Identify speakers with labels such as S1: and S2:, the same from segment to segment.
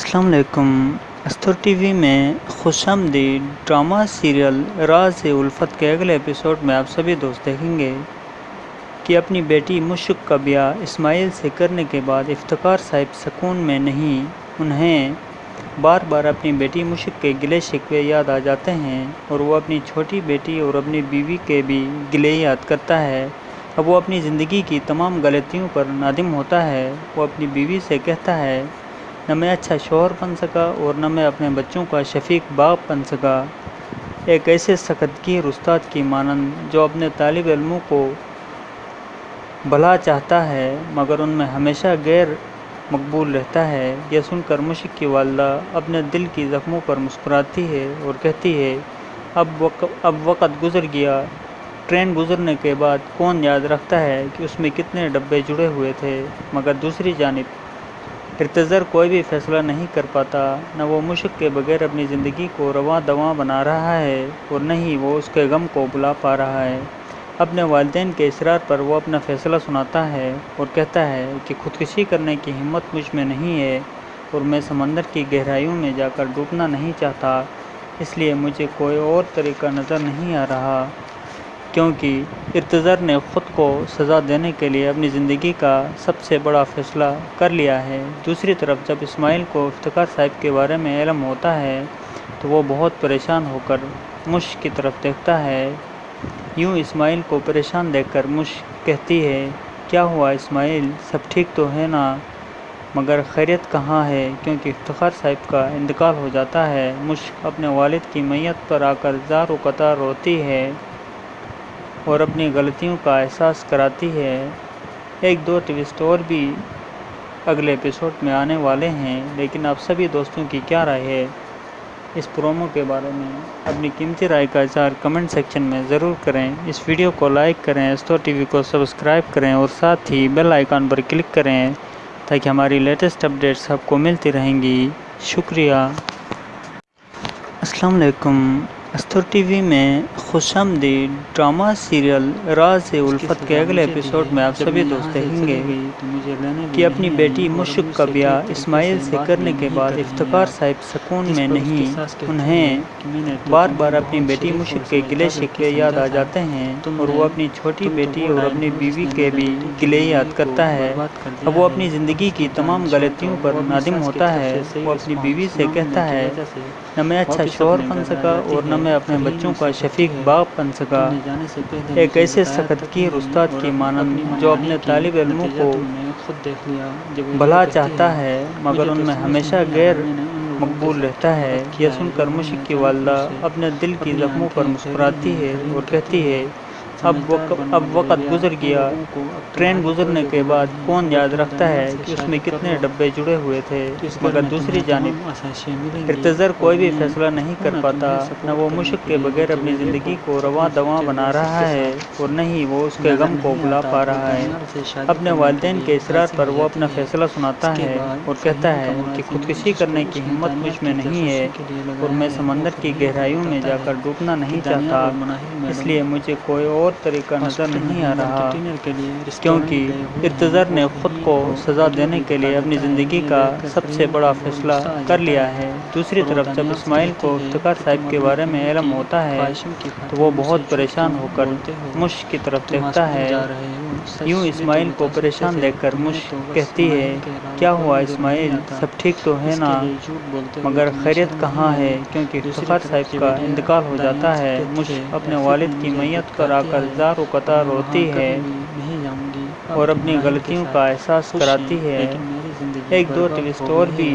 S1: السلام علیکم۔ استر ٹی وی میں خوش آمدید ڈرامہ سیریل راز الفت کے اگلے ایپیسوڈ میں آپ سبھی دوست دیکھیں گے کہ اپنی بیٹی مشک کا بیاہ اسماعیل سے کرنے کے بعد افتخار صاحب سکون میں نہیں، انہیں بار بار اپنی بیٹی مشک کے گلے شکوے یاد آ جاتے ہیں اور وہ اپنی چھوٹی بیٹی اور اپنی بیوی کے بھی گلے یاد کرتا ہے۔ اب وہ اپنی زندگی کی تمام غلطیوں پر نادم ہوتا ہے، وہ اپنی بیوی سے کہتا ہے نہ میں اچھا شوہر بن سکا اور نہ میں اپنے بچوں کا شفیق باپ بن سکا۔ ایک ایسے سخت گیر استاد کی مانند جو اپنے طالب علموں کو بھلا چاہتا ہے، مگر ان میں ہمیشہ غیر مقبول رہتا ہے، یہ سن کر مشک کی والدہ اپنے دل کی زخموں پر مسکراتی ہے اور کہتی ہے، اب اب وقت گزر گیا۔ ٹرین گزرنے کے بعد کون یاد رکھتا ہے کہ اس میں کتنے ڈبے جڑے ہوئے تھے، مگر دوسری جانب ارتظر کوئی بھی فیصلہ نہیں کر پاتا، نہ وہ مشک کے بغیر اپنی زندگی کو رواں دواں بنا رہا ہے اور نہ ہی وہ اس کے غم کو بلا پا رہا ہے۔ اپنے والدین کے اصرار پر وہ اپنا فیصلہ سناتا ہے اور کہتا ہے کہ خودکشی کرنے کی ہمت مجھ میں نہیں ہے اور میں سمندر کی گہرائیوں میں جا کر ڈوبنا نہیں چاہتا، اس لیے مجھے کوئی اور طریقہ نظر نہیں آ رہا۔ کیونکہ ارتظر نے خود کو سزا دینے کے لیے اپنی زندگی کا سب سے بڑا فیصلہ کر لیا ہے۔ دوسری طرف جب اسماعیل کو افتخار صاحب کے بارے میں علم ہوتا ہے، تو وہ بہت پریشان ہو کر مشک کی طرف دیکھتا ہے۔ یوں اسماعیل کو پریشان دیکھ کر مشک کہتی ہے، کیا ہوا اسماعیل؟ سب ٹھیک تو ہے نا؟ مگر خیریت کہاں ہے؟ کیونکہ افتخار صاحب کا انتقال ہو جاتا ہے۔ مشک اپنے والد کی میت پر آ کر زار و قطار روتی ہے۔ اور اپنی غلطیوں کا احساس کراتی ہے۔ ایک دو ٹویسٹ اور بھی اگلے ایپیسوڈ میں آنے والے ہیں، لیکن آپ سبھی دوستوں کی کیا رائے ہے؟ اس پرومو کے بارے میں اپنی قیمتی رائے کا اظہار کمنٹ سیکشن میں ضرور کریں۔ اس ویڈیو کو لائک کریں استو ٹی وی کو سبسکرائب کریں اور ساتھ ہی بیل آئیکن پر کلک کریں تاکہ ہماری لیٹسٹ اپڈیٹس آپ کو ملتی رہیں گی۔ شکریہ۔ السلام علیکم۔ استر ٹی وی میں خوش آمدید ڈرامہ سیریل راز الفت کے اگلے ایپیسوڈ میں آپ سبھی دوست دیکھیں گے کہ اپنی بیٹی مشک کا بیاہ اسماعیل سے کرنے کے بعد افتخار صاحب سکون میں نہیں، انہیں بار بار اپنی بیٹی مشک کے گلے شکوے یاد آ جاتے ہیں اور وہ اپنی چھوٹی بیٹی اور اپنی بیوی کے بھی گلے یاد کرتا ہے۔ اب وہ اپنی زندگی کی تمام غلطیوں پر نادم ہوتا ہے، وہ اپنی بیوی سے کہتا ہے، نہ میں اچھا شوہر بن سکا اور نہ میں اپنے بچوں کا شفیق باپ بن سکا۔ ایک ایسے سخت گیر استاد کی مانند جو اپنے طالب علموں کو بھلا چاہتا ہے مگر ان میں ہمیشہ غیر مقبول رہتا ہے۔ یہ سن کر مشک کی والدہ اپنے دل کی زخموں پر مسکراتی ہے اور کہتی ہے۔ اب اب وقت گزر گیا۔ ٹرین گزرنے کے بعد کون یاد رکھتا ہے کہ اس میں کتنے ڈبے جڑے ہوئے تھے، مگر دوسری جانب ارتظر کوئی بھی فیصلہ نہیں کر پاتا۔ نہ وہ مشک کے بغیر اپنی زندگی کو رواں دواں بنا رہا ہے اور نہ ہی وہ اس کے غم کو بلا پا رہا ہے۔ اپنے والدین کے اصرار پر وہ اپنا فیصلہ سناتا ہے اور کہتا ہے کہ خودکشی کرنے کی ہمت مجھ میں نہیں ہے اور میں سمندر کی گہرائیوں میں جا کر ڈوبنا نہیں چاہتا، اس لیے مجھے کوئی اور طریقہ نظر نہیں آ رہا کیونکہ ارتظر نے خود کو سزا دینے کے لیے اپنی زندگی کا سب سے بڑا فیصلہ کر لیا ہے۔ دوسری طرف جب اسماعیل کو افتخار صاحب کے بارے میں علم ہوتا ہے تو وہ بہت پریشان ہو کر مشک کی طرف دیکھتا ہے۔ یوں اسماعیل کو پریشان دیکھ کر مشک کہتی ہے، کیا ہوا اسماعیل؟ سب ٹھیک تو ہے نا؟ مگر خیریت کہاں ہے؟ کیونکہ افتخار صاحب کا انتقال ہو جاتا ہے۔ مشک اپنے والد کی میت پر آ کر زار و قطار روتی ہے اور اپنی غلطیوں کا احساس کراتی ہے۔ ایک دو ٹویسٹ اور بھی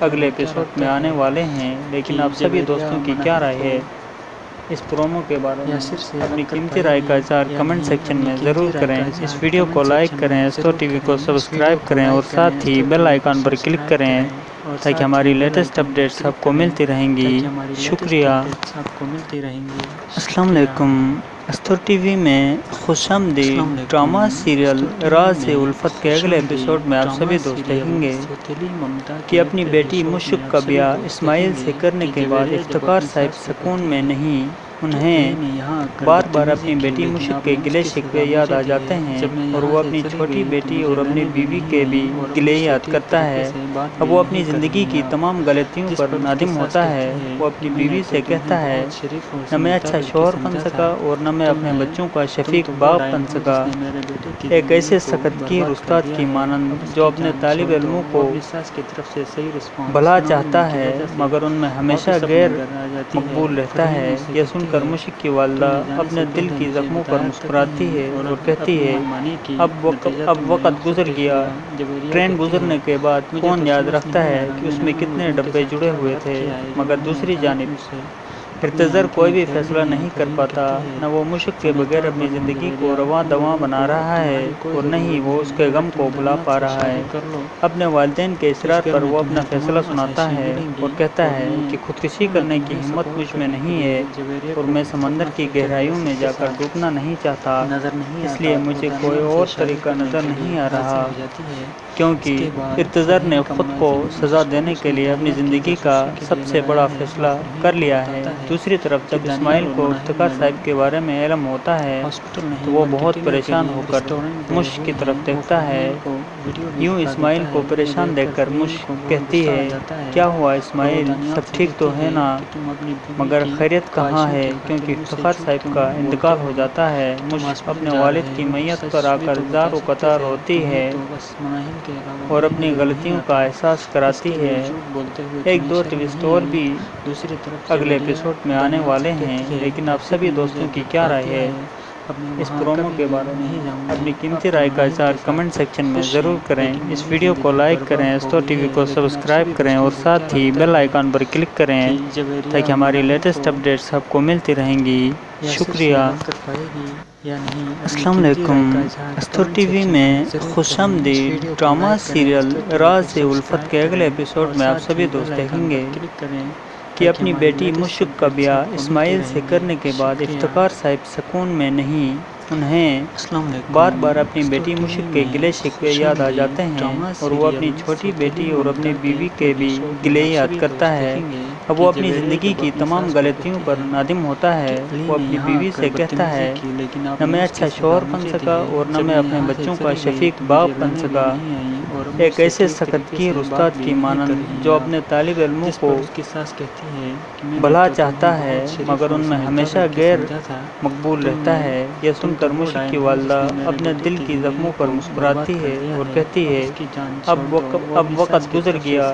S1: اگلے ایپیسوڈ میں آنے والے ہیں، لیکن آپ سبھی دوستوں کی کیا رائے ہے؟ اس پرومو کے بارے میں اپنی قیمتی رائے کا اظہار کمنٹ سیکشن میں ضرور کریں۔ اس ویڈیو کو لائک کریں استو ٹی وی کو سبسکرائب کریں اور ساتھ ہی بیل آئیکن پر کلک کریں تاکہ ہماری لیٹسٹ اپڈیٹس آپ کو ملتی رہیں گی۔ شکریہ۔ السلام علیکم۔ استر ٹی وی میں خوش آمدید ڈرامہ سیریل راز الفت کے اگلے ایپیسوڈ میں آپ سبھی دوست دیکھیں گے کہ اپنی بیٹی مشک کا بیاہ اسماعیل سے کرنے کے بعد افتخار صاحب سکون میں نہیں انہیں بار بار اپنی بیٹی مشک کے گلے شکوے یاد آ جاتے ہیں اور وہ اپنی چھوٹی بیٹی اور اپنی بیوی کے بھی گلے یاد کرتا ہے۔ اب وہ اپنی زندگی کی تمام غلطیوں پر نادم ہوتا ہے وہ اپنی بیوی سے کہتا ہے نہ میں اچھا شوہر بن سکا اور نہ میں اپنے بچوں کا شفیق باپ بن سکا۔ ایک ایسے سخت کی استاد کی مانند جو اپنے طالب علموں کو بھلا چاہتا ہے مگر ان میں ہمیشہ غیر مقبول رہتا ہے یہ سن کر مشک کی والدہ اپنے دل کی زخموں پر مسکراتی ہے اور کہتی ہے اب اب وقت گزر گیا۔ ٹرین گزرنے کے بعد کون یاد رکھتا ہے کہ اس میں کتنے ڈبے جڑے ہوئے تھے مگر دوسری جانب ارتظر کوئی بھی فیصلہ نہیں کر پاتا نہ وہ مشک کے بغیر اپنی زندگی کو رواں دواں بنا رہا ہے اور نہ ہی وہ اس کے غم کو بھلا پا رہا ہے۔ اپنے والدین کے اصرار پر وہ اپنا فیصلہ سناتا ہے اور کہتا ہے کہ خودکشی کرنے کی ہمت مجھ میں نہیں ہے اور میں سمندر کی گہرائیوں میں جا کر ڈوبنا نہیں چاہتا۔ اس لیے مجھے کوئی اور طریقہ نظر نہیں آ رہا کیونکہ ارتظر نے خود کو سزا دینے کے لیے اپنی زندگی کا سب سے بڑا فیصلہ کر لیا ہے دوسری طرف جب اسماعیل کو افتخار صاحب کے بارے میں علم ہوتا ہے تو وہ بہت پریشان ہو کر مشک کی طرف دیکھتا ہے۔ یوں اسماعیل کو پریشان دیکھ کر مشک کہتی ہے کیا ہوا اسماعیل؟ سب ٹھیک تو ہے نا؟ مگر خیریت کہاں ہے؟ کیونکہ افتخار صاحب کا انتقال ہو جاتا ہے۔ مشک اپنے والد کی میت پر آ کر زار و قطار ہوتی ہے۔ اور اپنی غلطیوں کا احساس کراتی ہے ایک دو ٹوسٹ اور بھی اگلے ایپیسوڈ میں آنے والے ہیں، لیکن آپ سبھی دوستوں کی کیا رائے ہے؟ اس پرومو کے بارے میں اپنی قیمتی رائے کا اظہار کمنٹ سیکشن میں ضرور کریں۔ اس ویڈیو کو لائک کریں استو ٹی وی کو سبسکرائب کریں اور ساتھ ہی بیل آئیکن پر کلک کریں تاکہ ہماری لیٹسٹ اپڈیٹس آپ کو ملتی رہیں گی۔ شکریہ۔ السلام علیکم۔ استو ٹی وی میں خوش آمدید ڈرامہ سیریل راز الفت کے اگلے ایپیسوڈ میں آپ سبھی دوست دیکھیں گے۔ کہ اپنی بیٹی مشک کا بیاہ اسماعیل سے کرنے کے بعد افتخار صاحب سکون میں نہیں، انہیں بار بار اپنی بیٹی مشک کے گلے شکوے یاد آ جاتے ہیں اور وہ اپنی چھوٹی بیٹی اور اپنی بیوی کے بھی گلے یاد کرتا ہے۔ اب وہ اپنی زندگی کی تمام غلطیوں پر نادم ہوتا ہے، وہ اپنی بیوی سے کہتا ہے، نہ میں اچھا شوہر بن سکا اور نہ میں اپنے بچوں کا شفیق باپ بن سکا۔ ایک ایسے سخت کی استاد کی مانند جو اپنے طالب علموں کو بھلا چاہتا ہے مگر ان میں ہمیشہ غیر مقبول رہتا ہے۔ یہ سن کر مشک کی والدہ اپنے دل کی زخموں پر مسکراتی ہے اور کہتی ہے اب اب وقت گزر گیا۔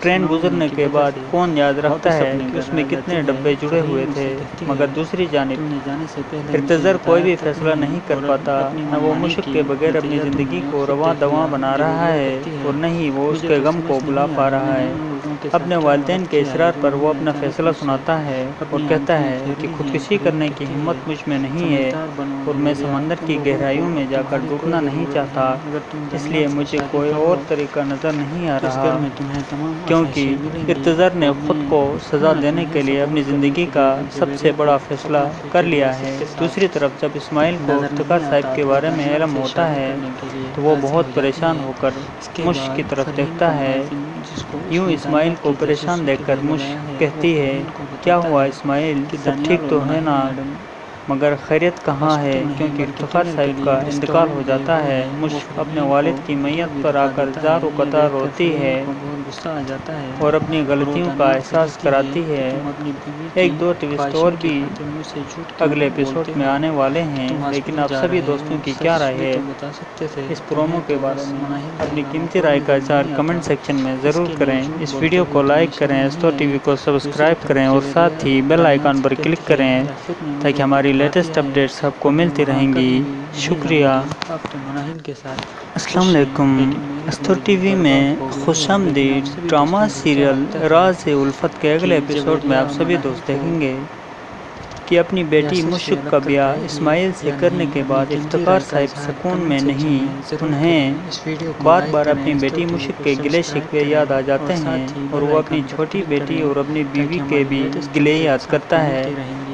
S1: ٹرین گزرنے کے بعد کون یاد رکھتا ہے کہ اس میں کتنے ڈبے جڑے ہوئے تھے مگر دوسری جانب ارتظر کوئی بھی فیصلہ نہیں کر پاتا نہ وہ مشک کے بغیر اپنی زندگی کو رواں دواں بنا رہا ہے اور نہ ہی وہ اس کے غم کو بلا پا رہا ہے۔ اپنے والدین کے اصرار پر وہ اپنا فیصلہ سناتا ہے اور کہتا ہے کہ خودکشی کرنے کی ہمت مجھ میں نہیں ہے اور میں سمندر کی گہرائیوں میں جا کر ڈوبنا نہیں چاہتا اس لیے مجھے کوئی اور طریقہ نظر نہیں آ رہا کیونکہ ارتظر نے خود کو سزا دینے کے لیے اپنی زندگی کا سب سے بڑا فیصلہ کر لیا ہے۔ دوسری طرف جب اسماعیل کو افتخار صاحب کے بارے میں علم ہوتا ہے تو وہ بہت پریشان ہو کر مشک کی طرف دیکھتا ہے یوں اسماعیل کو پریشان دیکھ کر مشک کہتی ہے، کیا ہوا اسماعیل؟ سب ٹھیک تو ہے نا؟ مگر خیریت کہاں ہے؟ کیونکہ افتخار صاحب کا انتقال ہو جاتا ہے۔ مشک اپنے والد کی میت پر آ کر زار و قطار ہوتی ہے۔ اور اپنی غلطیوں کا احساس کراتی ہے۔ ایک دو ٹوسٹ اور بھی اگلے ایپیسوڈ میں آنے والے ہیں۔ لیکن آپ سبھی دوستوں کی کیا رائے ہے؟ اس پرومو کے بارے میں اپنی قیمتی رائے کا اظہار کمنٹ سیکشن میں ضرور کریں۔ اس ویڈیو کو لائک کریں استو ٹی وی کو سبسکرائب کریں اور ساتھ ہی بیل آئیکن پر کلک کریں تاکہ ہماری لیٹسٹ اپڈیٹس آپ کو ملتی رہیں گی۔ شکریہ۔ السلام علیکم استو ٹی وی میں خوش آمدید ڈرامہ سیریل راز الفت کے اگلے ایپیسوڈ میں آپ سبھی دوست دیکھیں گے کہ اپنی بیٹی مشک کا بیاہ اسماعیل سے کرنے کے بعد افتخار صاحب سکون میں نہیں انہیں بار بار اپنی بیٹی مشک کے گلے شکوے یاد آ جاتے ہیں اور وہ اپنی چھوٹی بیٹی اور اپنی بیوی کے بھی گلے یاد کرتا ہے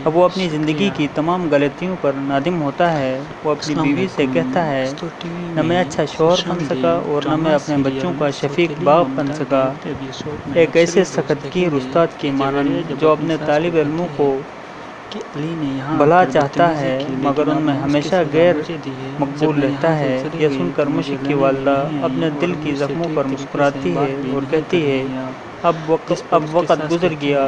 S1: اب وہ اپنی زندگی کی تمام غلطیوں پر نادم ہوتا ہے۔ وہ اپنی بیوی سے کہتا ہے نہ میں اچھا شوہر بن سکا اور نہ میں اپنے بچوں کا شفیق باپ بن سکا۔ ایک ایسے سخت کی استاد کی مانند جو اپنے طالب علموں کو بھلا چاہتا ہے مگر ان میں ہمیشہ غیر مقبول رہتا ہے یہ سن کر مشک کی والدہ اپنے دل کی زخموں پر مسکراتی ہے اور کہتی ہے اب وقت گزر گیا۔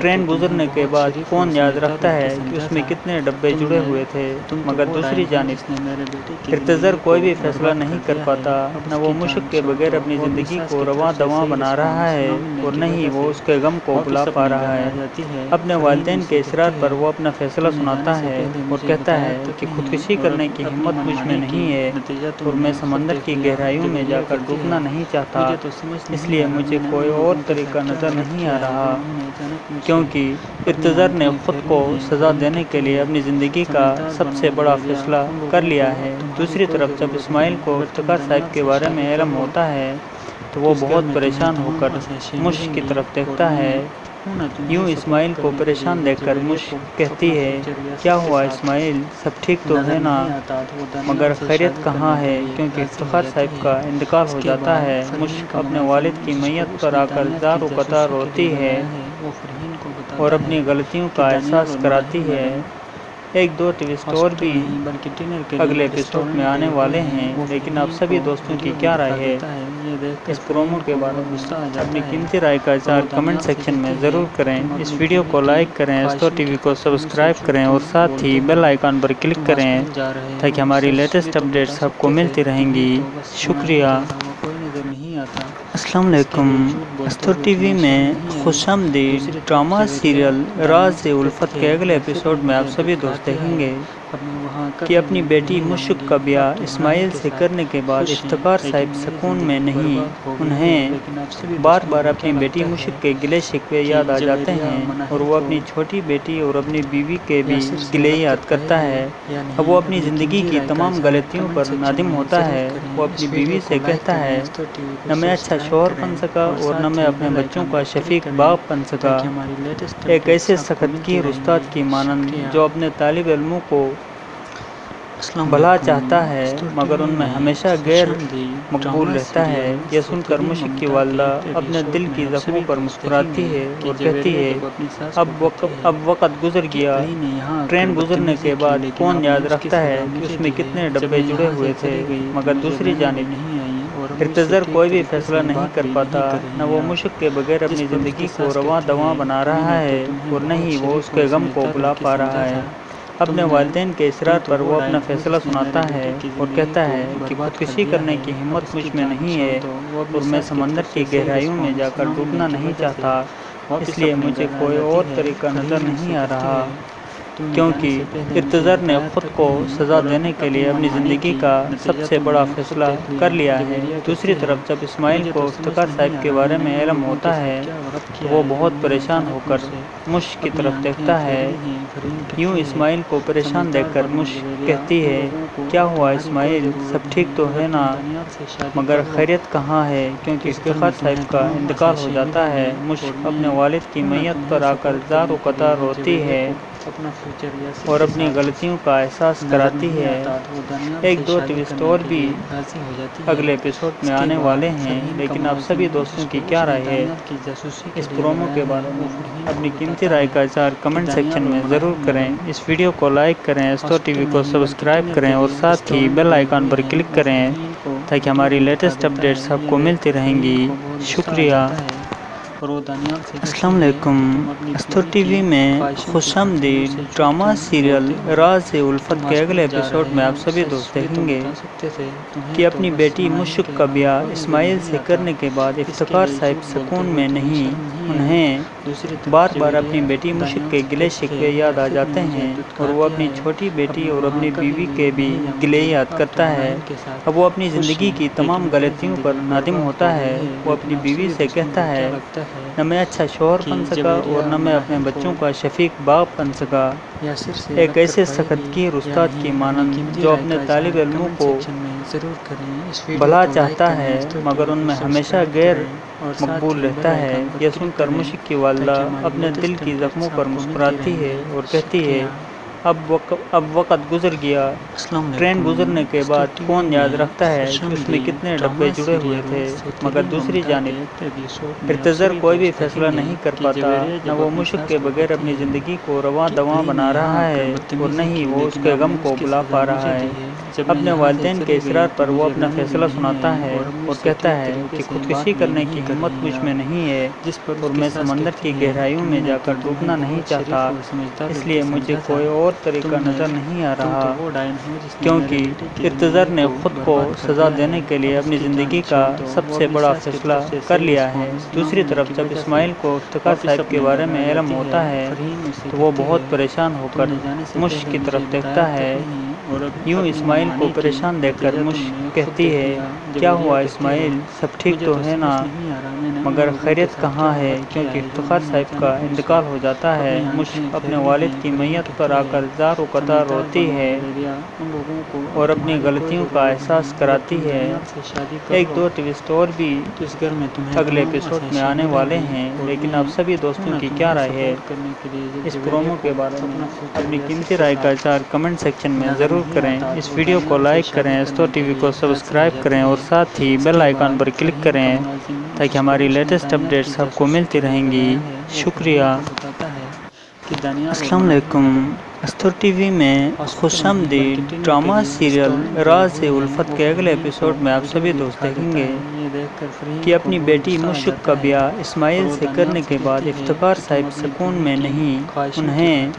S1: ٹرین گزرنے کے بعد کون یاد رکھتا ہے کہ اس میں کتنے ڈبے جڑے ہوئے تھے مگر دوسری جانب ارتضر کوئی بھی فیصلہ نہیں کر پاتا نہ وہ مشک کے بغیر اپنی زندگی کو رواں دواں بنا رہا ہے اور نہ ہی وہ اس کے غم کو بھلا پا رہا ہے۔ اپنے والدین کے اصرار پر وہ اپنا فیصلہ سناتا ہے اور کہتا ہے۔ کہ خودکشی کرنے کی ہمت مجھ میں نہیں ہے اور میں سمندر کی گہرائیوں میں جا کر ڈوبنا نہیں چاہتا اس لیے مجھے کوئی اور طریقہ نظر نہیں آ رہا، کیونکہ ارتضر نے خود کو سزا دینے کے لیے اپنی زندگی کا سب سے بڑا فیصلہ کر لیا ہے۔ دوسری طرف، جب اسماعیل کو ارتقار صاحب کے بارے میں علم ہوتا ہے، تو وہ بہت پریشان ہو کر مشق کی طرف دیکھتا ہے۔ یوں اسماعیل کو پریشان دیکھ کر مشک کہتی ہے کیا ہوا اسماعیل؟ سب ٹھیک تو ہے نا؟ مگر خیریت کہاں ہے؟ کیونکہ افتخار صاحب کا انتقال ہو جاتا ہے۔ مشک اپنے والد کی میت پر آ کر زار و قطار روتی ہے۔ اور اپنی غلطیوں کا احساس کراتی ہے۔ ایک دو اور بھی اگلے ایپیسوڈ میں آنے والے ہیں لیکن آپ سبھی دوستوں کی کیا رائے ہے۔ اس پرومو کے بارے میں اپنی قیمتی رائے کا اظہار کمنٹ سیکشن میں ضرور کریں، اس ویڈیو کو لائک کریں ایستو ٹی وی کو سبسکرائب کریں اور ساتھ ہی بیل آئیکن پر کلک کریں تاکہ ہماری لیٹسٹ اپڈیٹس آپ کو ملتی رہیں گی۔ شکریہ۔ السلام علیکم۔ استو ٹی وی میں خوش آمدید ڈرامہ سیریل راز الفت کے اگلے ایپیسوڈ میں آپ سبھی دوست دیکھیں گے۔ کہ اپنی بیٹی مشک کا بیاہ اسماعیل سے کرنے کے بعد افتخار صاحب سکون میں نہیں انہیں بار بار اپنی بیٹی مشک کے گلے شکوے یاد آ جاتے ہیں اور وہ اپنی چھوٹی بیٹی اور اپنی بیوی کے بھی گلے یاد کرتا ہے۔ اب وہ اپنی زندگی کی تمام غلطیوں پر نادم ہوتا ہے۔ وہ اپنی بیوی سے کہتا ہے، نہ میں اچھا شوہر بن سکا اور نہ میں اپنے بچوں کا شفیق باپ بن سکا۔ ایک ایسے سخت کی استاد کی مانند جو اپنے طالب علموں کو بھلا چاہتا ہے، مگر ان میں ہمیشہ غیر مقبول رہتا ہے۔ یہ سن کر مشک کی والدہ اپنے دل کی زخموں پر مسکراتی ہے اور کہتی ہے، اب وقت گزر گیا۔ ٹرین گزرنے کے بعد کون یاد رکھتا ہے کہ اس میں کتنے ڈبے جڑے ہوئے تھے، مگر دوسری جانب ارتضر کوئی بھی فیصلہ نہیں کر پاتا، نہ وہ مشک کے بغیر اپنی زندگی کو رواں دواں بنا رہا ہے اور نہ ہی وہ اس کے غم کو بھلا پا رہا ہے۔ اپنے والدین کے اصرار پر وہ اپنا فیصلہ سناتا ہے اور کہتا ہے کہ خودکشی کرنے کی ہمت مجھ میں نہیں ہے اور میں سمندر کی گہرائیوں میں جا کر ڈوبنا نہیں چاہتا، اس لیے مجھے کوئی اور طریقہ نظر نہیں آ رہا۔ کیونکہ ارتضر نے خود کو سزا دینے کے لیے اپنی زندگی کا سب سے بڑا فیصلہ کر لیا ہے۔ دوسری طرف، جب اسماعیل کو افتخار صاحب کے بارے میں علم ہوتا ہے تو وہ بہت پریشان ہو کر مشک کی طرف دیکھتا ہے۔ یوں اسماعیل کو پریشان دیکھ کر مشک کہتی ہے، کیا ہوا اسماعیل؟ سب ٹھیک تو ہے نا؟ مگر خیریت کہاں ہے؟ کیونکہ افتخار صاحب کا انتقال ہو جاتا ہے۔ مشک اپنے والد کی میت پر آ کر زار و قطار روتی ہے۔ اور اپنی غلطیوں کا احساس کراتی ہے ایک دو ٹویسٹ اور بھی اگلے ایپیسوڈ میں آنے والے ہیں لیکن آپ سبھی دوستوں کی کیا رائے ہے؟ اس پرومو کے بارے میں اپنی قیمتی رائے کا اظہار کمنٹ سیکشن میں ضرور کریں۔ اس ویڈیو کو لائک کریں ایستو ٹی وی کو سبسکرائب کریں اور ساتھ ہی بیل آئیکن پر کلک کریں تاکہ ہماری لیٹسٹ اپڈیٹس آپ کو ملتی رہیں گی۔ شکریہ۔ السلام علیکم۔ استو ٹی وی میں خوش آمدید ڈرامہ سیریل راز الفت کے اگلے ایپیسوڈ میں آپ سبھی دوست دیکھیں گے کہ اپنی بیٹی مشک کا بیاہ اسماعیل سے کرنے کے بعد افتخار صاحب سکون میں نہیں، انہیں بار بار اپنی بیٹی مشک کے گلے شکوے یاد آ جاتے ہیں اور وہ اپنی چھوٹی بیٹی اور اپنی بیوی کے بھی گلے یاد کرتا ہے۔ اب وہ اپنی زندگی کی تمام غلطیوں پر نادم ہوتا ہے، وہ اپنی بیوی سے کہتا ہے نہ میں اچھا شوہر بن سکا اور نہ میں اپنے بچوں کا شفیق باپ بن سکا۔ ایک ایسے سخت کی استاد کی مانند جو اپنے طالب علموں کو بھلا چاہتا ہے مگر ان میں ہمیشہ غیر مقبول رہتا ہے۔ یہ سن کر مشک کی والدہ اپنے دل کی زخموں پر مسکراتی ہے اور کہتی ہے اب اب وقت گزر گیا۔ ٹرین گزرنے کے بعد کون یاد رکھتا ہے کہ اس میں کتنے ڈبے جڑے ہوئے تھے مگر دوسری جانب ارتظر کوئی بھی فیصلہ نہیں کر پاتا نہ وہ مشق کے بغیر اپنی زندگی کو رواں دواں بنا رہا ہے اور نہ ہی وہ اس کے غم کو بلا پا رہا ہے۔ اپنے والدین کے اصرار پر وہ اپنا فیصلہ سناتا ہے اور کہتا ہے کہ خودکشی کرنے کی ہمت مجھ میں نہیں ہے جس اور میں سمندر کی گہرائیوں میں جا کر ڈوبنا نہیں چاہتا۔ اس لیے مجھے کوئی اور طریقہ نظر نہیں آ رہا، کیونکہ ارتظر نے خود کو سزا دینے کے لیے اپنی زندگی کا سب سے بڑا فیصلہ کر لیا ہے۔ دوسری طرف جب اسماعیل کو افتخار صاحب کے بارے میں علم ہوتا ہے، تو وہ بہت پریشان ہو کر مشق کی طرف دیکھتا ہے۔ یوں اسماعیل کو پریشان دیکھ کر مشق کہتی ہے، کیا ہوا اسماعیل؟ سب ٹھیک تو ہے نا؟ مگر خیریت کہاں ہے؟ کیونکہ افتخار صاحب کا انتقال ہو جاتا ہے۔ مشق اپنے والد کی میت پر آ کر زار و قطار روتی ہے اور اپنی غلطیوں کا احساس کراتی ہے۔ ایک دو ٹوسٹ اور بھی اگلے ایپیسوڈ میں آنے والے ہیں، لیکن آپ سبھی دوستوں کی کیا رائے ہے؟ اس پرومو کے بارے میں اپنی قیمتی رائے کا اظہار کمنٹ سیکشن میں ضرور کریں۔ اس ویڈیو کو لائک کریں استو ٹی وی کو سبسکرائب کریں اور ساتھ ہی بیل آئیکن پر کلک کریں تاکہ ہماری لیٹسٹ اپڈیٹس آپ کو ملتی رہیں گی۔ شکریہ۔ السلام علیکم۔ استر ٹی وی میں خوش آمدید ڈرامہ سیریل راز الفت کے اگلے ایپیسوڈ میں آپ سبھی دوست دیکھیں گے۔ کہ اپنی بیٹی مشق کا بیاہ اسماعیل سے کرنے کے بعد افتخار صاحب سکون میں نہیں انہیں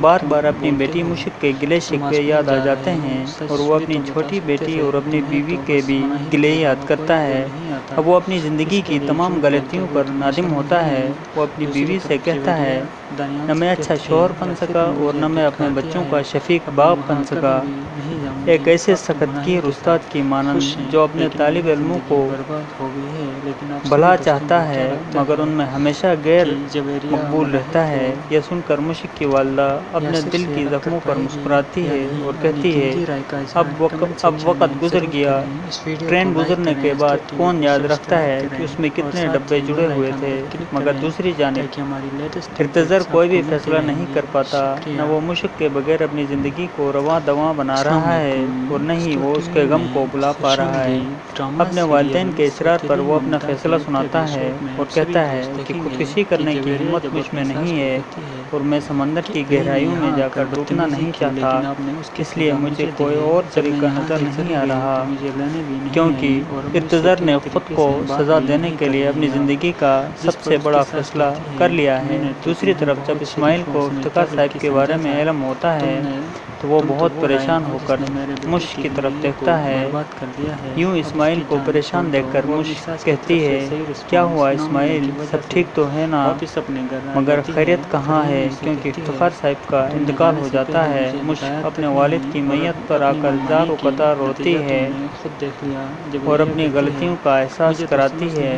S1: بار بار اپنی بیٹی مشق کے گلے شکوے یاد آ جاتے ہیں اور وہ اپنی چھوٹی بیٹی اور اپنی بیوی کے بھی گلے یاد کرتا ہے۔ اب وہ اپنی زندگی کی تمام غلطیوں پر نادم ہوتا ہے وہ اپنی بیوی سے کہتا ہے نہ میں اچھا شوہر بن سکا اور نہ میں اپنے بچوں کا شفیق باپ بن سکا۔ ایک ایسے سخت کی استاد کی مانند جو اپنے طالب علموں کو بھلا چاہتا ہے مگر ان میں ہمیشہ غیر مقبول رہتا ہے یہ سن کر مشق کی والدہ اپنے دل کی زخموں پر مسکراتی ہے اور کہتی ہے اب اب وقت گزر گیا۔ ٹرین گزرنے کے بعد کون یاد رکھتا ہے کہ اس میں کتنے ڈبے جڑے ہوئے تھے مگر دوسری جانب ارتظر کوئی بھی فیصلہ نہیں کر پاتا نہ وہ مشق کے بغیر اپنی زندگی کو رواں دواں بنا رہا ہے اور نہ ہی وہ اس کے غم کو بلا پا رہا ہے۔ اپنے والدین کے اصرار پر وہ اپنا فیصلہ سناتا ہے اور کہتا ہے کہ خودکشی کرنے کی ہمت مجھ میں نہیں ہے۔ اور میں سمندر کی گہرائیوں میں جا کر ڈوبنا نہیں چاہتا اس لیے مجھے کوئی اور طریقہ نظر نہیں آ رہا۔ کیونکہ ارتظر نے خود کو سزا دینے کے لیے اپنی زندگی کا سب سے بڑا فیصلہ کر لیا ہے۔ دوسری طرف جب اسماعیل کو افتخار صاحب کے بارے میں علم ہوتا ہے تو وہ بہت پریشان ہو کر مشق کی طرف دیکھتا ہے۔ یوں اسماعیل کو پریشان دیکھ کر مشق کہتی ہے کیا ہوا اسماعیل سب ٹھیک تو ہے نا مگر خیریت کہاں ہے کیونکہ افتخار صاحب کا انتقال ہو جاتا ہے مشق اپنے والد کی میت پر آ کر زار و قطار روتی ہے اور اپنی غلطیوں کا احساس کراتی ہے۔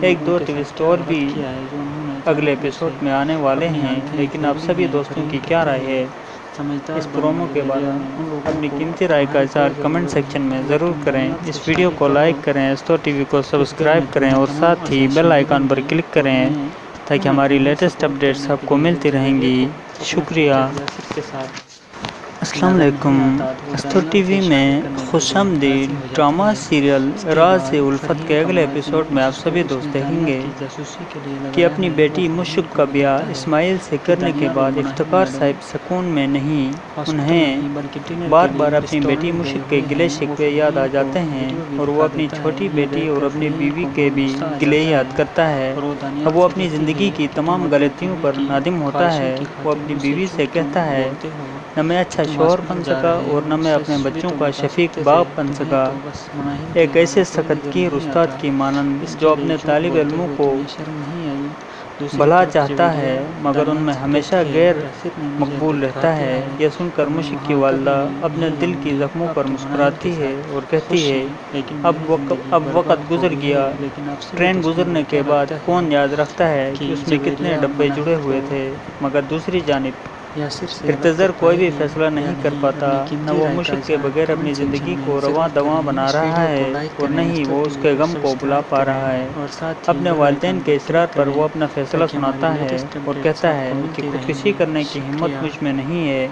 S1: ایک دو ٹوسٹ اور بھی اگلے ایپیسوڈ میں آنے والے ہیں، لیکن آپ سبھی دوستوں کی کیا رائے ہے؟ اس پرومو کے بارے میں اپنی قیمتی رائے کا اظہار کمنٹ سیکشن میں ضرور کریں۔ اس ویڈیو کو لائک کریں استو ٹی وی کو سبسکرائب کریں اور ساتھ ہی بیل آئیکن پر کلک کریں۔ تاکہ ہماری لیٹسٹ اپڈیٹس آپ کو ملتی رہیں گی۔ شکریہ۔ السلام علیکم۔ استر ٹی وی میں خوش آمدید ڈرامہ سیریل راز الفت کے اگلے ایپیسوڈ میں آپ سبھی دوست دیکھیں گے کہ اپنی بیٹی مشق کا بیاہ اسماعیل سے کرنے کے بعد افتخار صاحب سکون میں نہیں، انہیں بار بار اپنی بیٹی مشق کے گلے شکوے یاد آ جاتے ہیں اور وہ اپنی چھوٹی بیٹی اور اپنی بیوی کے بھی گلے یاد کرتا ہے۔ اب وہ اپنی زندگی کی تمام غلطیوں پر نادم ہوتا ہے، وہ اپنی بیوی سے کہتا ہے نہ میں اچھا شوہر بن سکا اور نہ میں اپنے بچوں کا شفیق باپ بن سکا۔ ایک ایسے سخت کی استاد کی مانند جو اپنے طالب علموں کو بھلا چاہتا ہے، مگر ان میں ہمیشہ غیر مقبول رہتا ہے۔ یہ سن کر مشق کی والدہ اپنے دل کی زخموں پر مسکراتی ہے اور کہتی ہے، اب اب وقت گزر گیا۔ ٹرین گزرنے کے بعد کون یاد رکھتا ہے کہ اس میں کتنے ڈبے جڑے ہوئے تھے، مگر دوسری جانب ارتزر کوئی بھی فیصلہ نہیں کر پاتا نہ وہ مشق کے بغیر اپنی زندگی کو رواں دواں بنا رہا ہے اور نہ ہی وہ اس کے غم کو بھلا پا رہا ہے۔ اپنے والدین کے اصرار پر وہ اپنا فیصلہ سناتا ہے اور کہتا ہے کہ خودکشی کرنے کی ہمت مجھ میں نہیں ہے۔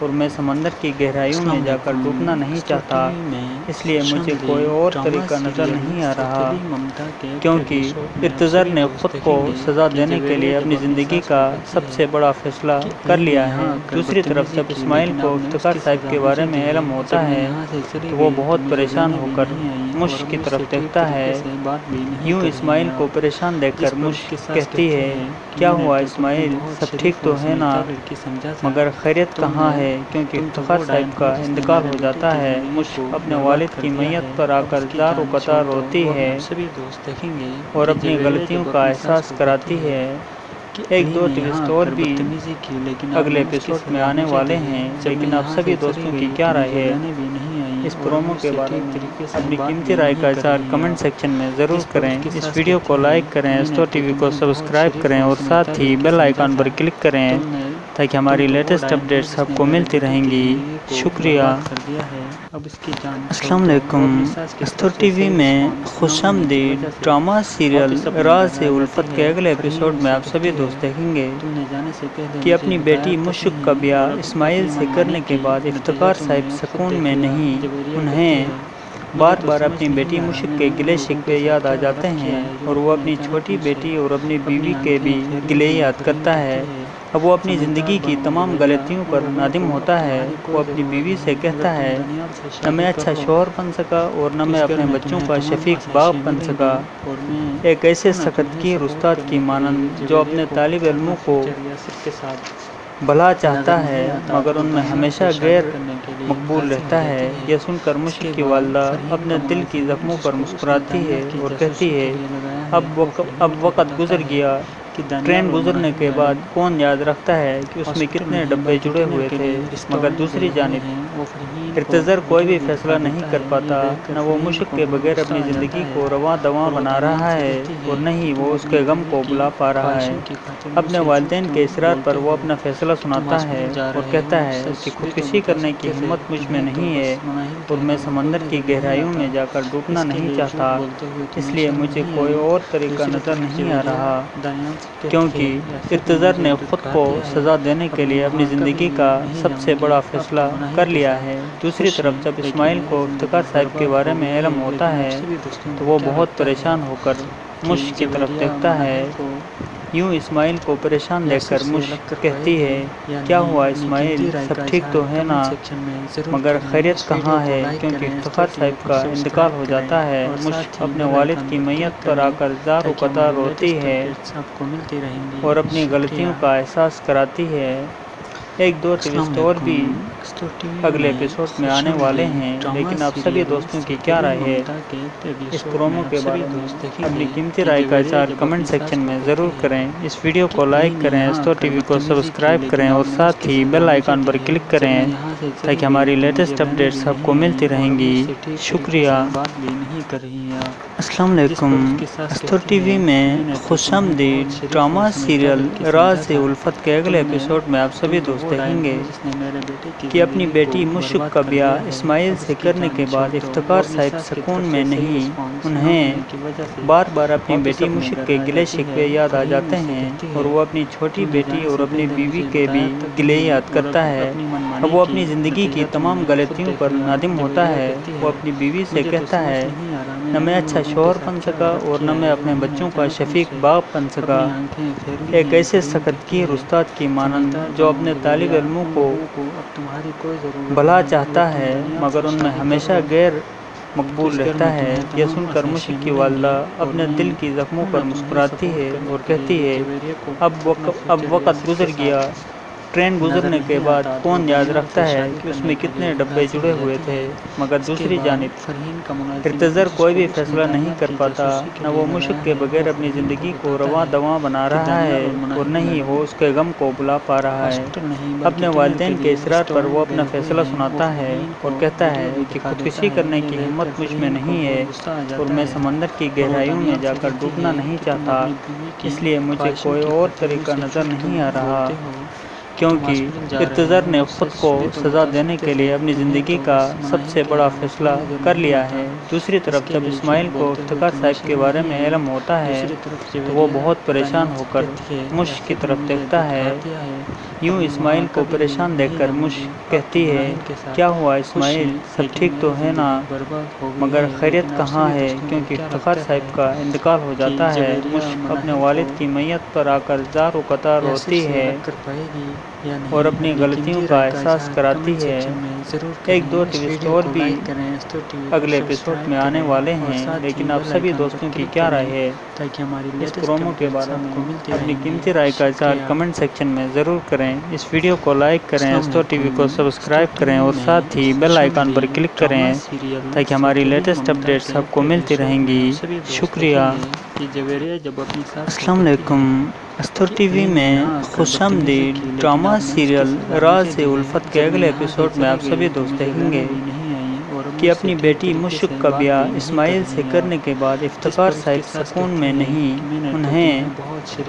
S1: اور میں سمندر کی گہرائیوں میں جا کر ڈوبنا نہیں چاہتا اس لیے مجھے کوئی اور طریقہ نظر نہیں آ رہا کیونکہ ارتزر نے خود کو سزا دینے کے لیے اپنی زندگی کا سب سے بڑا فیصلہ کر لیا ہے۔ دوسری طرف جب اسماعیل کو افتخار صاحب کے بارے میں علم ہوتا ہے تو وہ بہت پریشان ہو کر مشک کی طرف دیکھتا ہے۔ یوں اسماعیل کو پریشان دیکھ کر مشک کہتی ہے کیا ہوا اسماعیل؟ سب ٹھیک تو ہے نا؟ مگر خیریت کہاں ہے کیونکہ افتخار صاحب کا انتقال ہو جاتا ہے اپنے والد کی میت پر آ کر و قطار روتی ہے اور اپنی غلطیوں کا احساس کراتی ہے ایک دو ٹویسٹ اور بھی اگلے ایپیسوڈ میں آنے والے ہیں لیکن آپ سبھی دوستوں کی کیا رائے ہے؟ اس پرومو کے بارے میں اپنی قیمتی رائے کا اظہار کمنٹ سیکشن میں ضرور کریں۔ اس ویڈیو کو لائک کریں اسٹور ٹی وی کو سبسکرائب کریں اور ساتھ ہی بیل آئیکن پر کلک کریں تاکہ ہماری لیٹسٹ اپڈیٹس آپ کو ملتی رہیں گی. شکریہ. السلام علیکم. اسٹور ٹی وی میں خوش آمدید ڈرامہ سیریل راز الفت کے اگلے ایپیسوڈ میں آپ سبھی دوست دیکھیں گے کہ اپنی بیٹی مشک کا بیاہ اسماعیل سے کرنے کے بعد افتخار صاحب سکون میں نہیں انہیں بار بار اپنی بیٹی مشک کے گلے شکوے یاد آ جاتے ہیں اور وہ اپنی چھوٹی بیٹی اور اپنی بیوی کے بھی گلے یاد کرتا ہے اب وہ اپنی زندگی کی تمام غلطیوں پر نادم ہوتا ہے، وہ اپنی بیوی سے کہتا ہے، نہ میں اچھا شوہر بن سکا اور نہ میں اپنے بچوں کا شفیق باپ بن سکا۔ ایک ایسے سخت کی استاد کی مانند جو اپنے طالب علموں کو بھلا چاہتا ہے، مگر ان میں ہمیشہ غیر مقبول رہتا ہے۔ یہ سن کر مشک کی والدہ اپنے دل کی زخموں پر مسکراتی ہے اور کہتی ہے اب وقت گزر گیا۔ ٹرین گزرنے کے بعد کون یاد رکھتا ہے کہ اس میں کتنے ڈبے جڑے ہوئے تھے مگر دوسری جانب ارتزر کوئی بھی فیصلہ نہیں کر پاتا نہ وہ مشک کے بغیر اپنی زندگی کو رواں دواں بنا رہا ہے اور نہ ہی وہ اس کے غم کو بھلا پا رہا ہے۔ اپنے والدین کے اصرار پر وہ اپنا فیصلہ سناتا ہے اور کہتا ہے کہ خودکشی کرنے کی ہمت مجھ میں نہیں ہے اور میں سمندر کی گہرائیوں میں جا کر ڈوبنا نہیں چاہتا اس لیے مجھے کوئی اور طریقہ نظر نہیں آ رہا کیونکہ ارتزر نے خود کو سزا دینے کے لیے اپنی زندگی کا سب سے بڑا فیصلہ کر لیا ہے۔ دوسری طرف جب اسماعیل کو افتخار صاحب کے بارے میں علم ہوتا ہے، تو وہ بہت پریشان ہو کر مشق کی طرف دیکھتا ہے۔ یوں اسماعیل کو پریشان دیکھ کر کہتی ہے کیا ہوا اسماعیل؟ سب ٹھیک تو ہے نا؟ مگر خیریت کہاں ہے؟ کیونکہ افتخار صاحب کا انتقال ہو جاتا ہے۔ مشک اپنے والد کی میت پر آ کر زار و قطار روتی ہے اور اپنی غلطیوں کا احساس کراتی ہے۔ ایک دو ٹویسٹ اور بھی اگلے ایپیسوڈ میں آنے والے ہیں لیکن آپ سبھی دوستوں کی کیا رائے ہے؟ اس پرومو کے بارے میں اپنی قیمتی رائے کا اظہار کمنٹ سیکشن میں ضرور کریں۔ اس ویڈیو کو لائک کریں اسٹور ٹی وی کو سبسکرائب کریں اور ساتھ ہی بیل آئیکن پر کلک کریں۔ تاکہ ہماری لیٹسٹ اپڈیٹس آپ کو ملتی رہیں گی۔ شکریہ۔ السلام علیکم۔ اسٹور ٹی وی میں خوش آمدید ڈرامہ سیریل راز الفت کے اگلے ایپیسوڈ میں آپ سبھی دوست دیکھیں گے کہ اپنی بیٹی مشک کا بیاہ اسماعیل سے کرنے کے بعد افتخار صاحب سکون میں نہیں انہیں بار بار اپنی بیٹی مشک کے گلے شکوے یاد آ جاتے ہیں اور وہ اپنی چھوٹی بیٹی اور اپنی بیوی کے بھی گلے یاد کرتا ہے۔ اب وہ اپنی زندگی کی تمام غلطیوں پر نادم ہوتا ہے وہ اپنی بیوی سے کہتا ہے نہ میں اچھا شوہر بن سکا اور نہ میں اپنے بچوں کا شفیق باپ بن سکا۔ ایک ایسے سخت کی استاد کی مانند جو اپنے طالب علموں کو بھلا چاہتا ہے مگر ان میں ہمیشہ غیر مقبول رہتا ہے۔ یہ سن کر مشک کی والدہ اپنے دل کی زخموں پر مسکراتی ہے اور کہتی ہے اب وقت گزر گیا۔ ٹرین گزرنے کے بعد کون یاد رکھتا ہے کہ اس میں کتنے ڈبے جڑے ہوئے تھے مگر دوسری جانب ارتزر کوئی بھی فیصلہ نہیں کر پاتا نہ وہ مشک کے بغیر اپنی زندگی کو رواں دواں بنا رہا ہے اور نہ ہی وہ اس کے غم کو بھلا پا رہا ہے۔ اپنے والدین کے اصرار پر وہ اپنا فیصلہ سناتا ہے اور کہتا ہے کہ خودکشی کرنے کی ہمت مجھ میں نہیں ہے اور میں سمندر کی گہرائیوں میں جا کر ڈوبنا نہیں چاہتا اس لیے مجھے کوئی اور طریقہ نظر نہیں آ رہا کیونکہ ارتضر نے خود کو سزا دینے کے لیے اپنی زندگی کا سب سے بڑا فیصلہ کر لیا ہے۔ دوسری طرف جب اسماعیل کو افتخار صاحب کے بارے میں علم ہوتا ہے، تو وہ بہت پریشان ہو کر مشک کی طرف دیکھتا ہے۔ یوں اسماعیل کو پریشان دیکھ کر مشک کہتی ہے، کیا ہوا اسماعیل؟ سب ٹھیک تو ہے نا؟ مگر خیریت کہاں ہے؟ کیونکہ افتخار صاحب کا انتقال ہو جاتا ہے۔ مشک اپنے والد کی میت پر آ کر زار و قطار روتی ہے۔ اور اپنی غلطیوں کا احساس کراتی ہے۔ ایک دو ٹویسٹ اور بھی اگلے ایپیسوڈ میں آنے والے ہیں لیکن آپ سبھی دوستوں کی کیا رائے ہے؟ اس پرومو کے بارے میں اپنی قیمتی رائے کا اظہار کمنٹ سیکشن میں ضرور کریں۔ اس ویڈیو کو لائک کریں استو ٹی وی کو سبسکرائب کریں اور ساتھ ہی بیل آئیکن پر کلک کریں تاکہ ہماری لیٹسٹ اپڈیٹس آپ کو ملتی رہیں گی۔ شکریہ۔ السلام علیکم۔ استر ٹی وی میں خوش آمدید ڈرامہ سیریل راز الفت کے اگلے ایپیسوڈ میں آپ سبھی دوست دیکھیں گے۔ کہ اپنی بیٹی مشک کا بیاہ اسماعیل سے کرنے کے بعد افتخار صاحب سکون میں نہیں، انہیں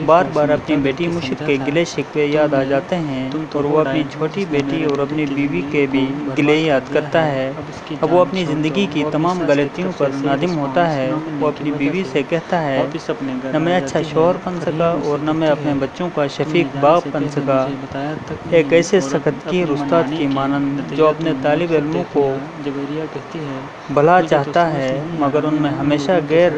S1: بار بار اپنی بیٹی مشک کے گلے شکوے یاد آ جاتے ہیں اور وہ اپنی چھوٹی بیٹی اور اپنی بیوی کے بھی گلے یاد کرتا ہے۔ اب وہ اپنی زندگی کی تمام غلطیوں پر نادم ہوتا ہے، وہ اپنی بیوی سے کہتا ہے، نہ میں اچھا شوہر بن سکا اور نہ میں اپنے بچوں کا شفیق باپ بن سکا۔ ایک ایسے سخت کی استاد کی مانند جو اپنے طالب علموں کو بھلا چاہتا ہے مگر ان میں ہمیشہ غیر